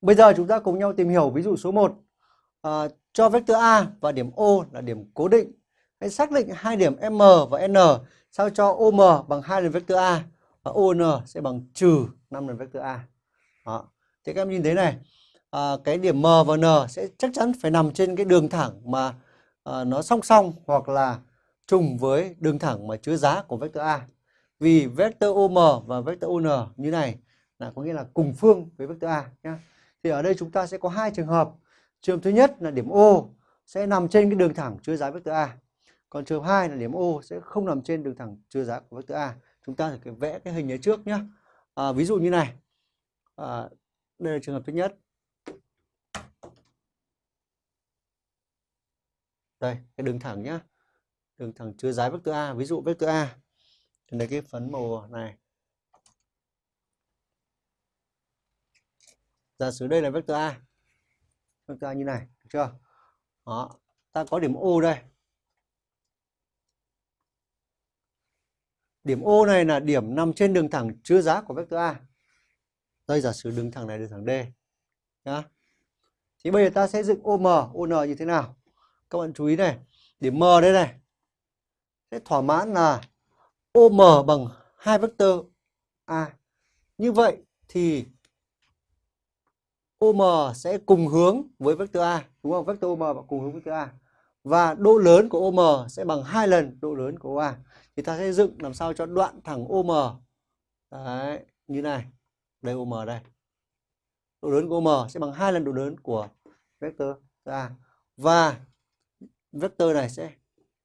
Bây giờ chúng ta cùng nhau tìm hiểu ví dụ số 1. À, cho vector A và điểm O là điểm cố định. Hãy xác định hai điểm M và N sao cho OM bằng 2 lần vector A và ON sẽ bằng trừ 5 lần vector A. Đó. Thì các em nhìn thấy này, à, cái điểm M và N sẽ chắc chắn phải nằm trên cái đường thẳng mà à, nó song song hoặc là trùng với đường thẳng mà chứa giá của vector A. Vì vector OM và vector ON như này là có nghĩa là cùng phương với vector A nhé. Thì ở đây chúng ta sẽ có hai trường hợp. Trường thứ nhất là điểm O sẽ nằm trên cái đường thẳng chứa giá vector A. Còn trường hợp 2 là điểm O sẽ không nằm trên đường thẳng chứa giá của vector A. Chúng ta phải vẽ cái hình ấy trước nhé. À, ví dụ như này. À, đây là trường hợp thứ nhất. Đây, cái đường thẳng nhá. Đường thẳng chứa giá vector A, ví dụ vector A. đây cái phấn màu này. Giả sử đây là vector A. Vector A như này, được chưa? Đó, ta có điểm O đây. Điểm O này là điểm nằm trên đường thẳng chứa giá của vector A. Đây giả sử đường thẳng này đường thẳng D. Nhá. Thì bây giờ ta sẽ dựng OM, ON như thế nào? Các bạn chú ý này, điểm M đây này. Sẽ thỏa mãn là OM bằng hai vector A. Như vậy thì OM sẽ cùng hướng với vector A, đúng không? Vector OM cùng hướng với vector A. Và độ lớn của OM sẽ bằng hai lần độ lớn của OA. Thì ta sẽ dựng làm sao cho đoạn thẳng OM Đấy, như này. Đây OM đây. Độ lớn của OM sẽ bằng hai lần độ lớn của vector A. Và vector này sẽ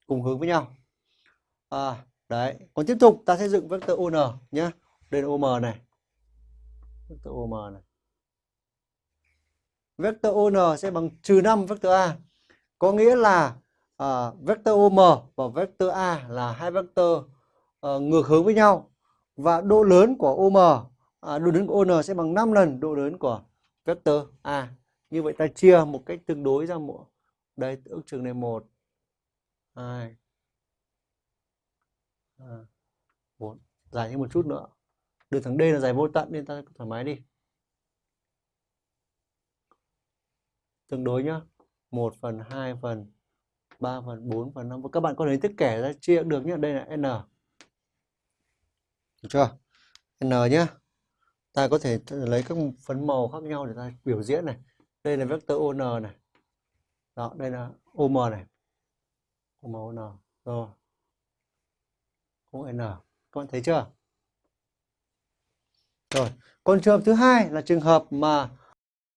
cùng hướng với nhau. À, đấy. Còn tiếp tục ta sẽ dựng vector ON nhé. Đây là OM này. Vector OM này vector ON sẽ bằng trừ 5 vector A. Có nghĩa là uh, vector OM và vector A là hai vector uh, ngược hướng với nhau. Và độ lớn của OM, à, độ lớn của ON sẽ bằng 5 lần độ lớn của vector A. Như vậy ta chia một cách tương đối ra một đây ước chừng này 1 2 3 4 dài thêm một chút nữa. Đường thẳng D là dài vô tận nên ta thoải mái đi. Tương đối nhá. 1 phần 2 phần 3 phần 4 phần 5 các bạn có thể thức kẻ ra chia được nhá. Đây là n. Được chưa? N nhá. Ta có thể lấy các phấn màu khác nhau để ta biểu diễn này. Đây là vector on này. Đó, đây là om này. Om on rồi. Cũng n. Các bạn thấy chưa? Rồi. Còn trường hợp thứ hai là trường hợp mà